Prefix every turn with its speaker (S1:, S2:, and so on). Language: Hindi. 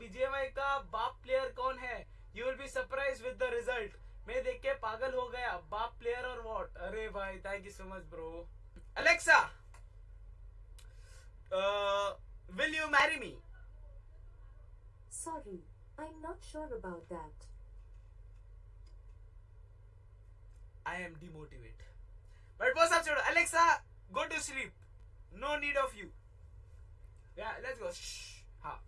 S1: बीजेएमआई का बाप प्लेयर कौन है? You will be surprise with the result मैं देख के पागल हो गया। बाप प्लेयर और व्हाट अरे भाई thank you so much bro Alexa will you marry me
S2: sorry I am not sure about
S1: that I am demotivate but वो सब छोड़ो। Alexa go to sleep no need of you yeah let's go. हाँ.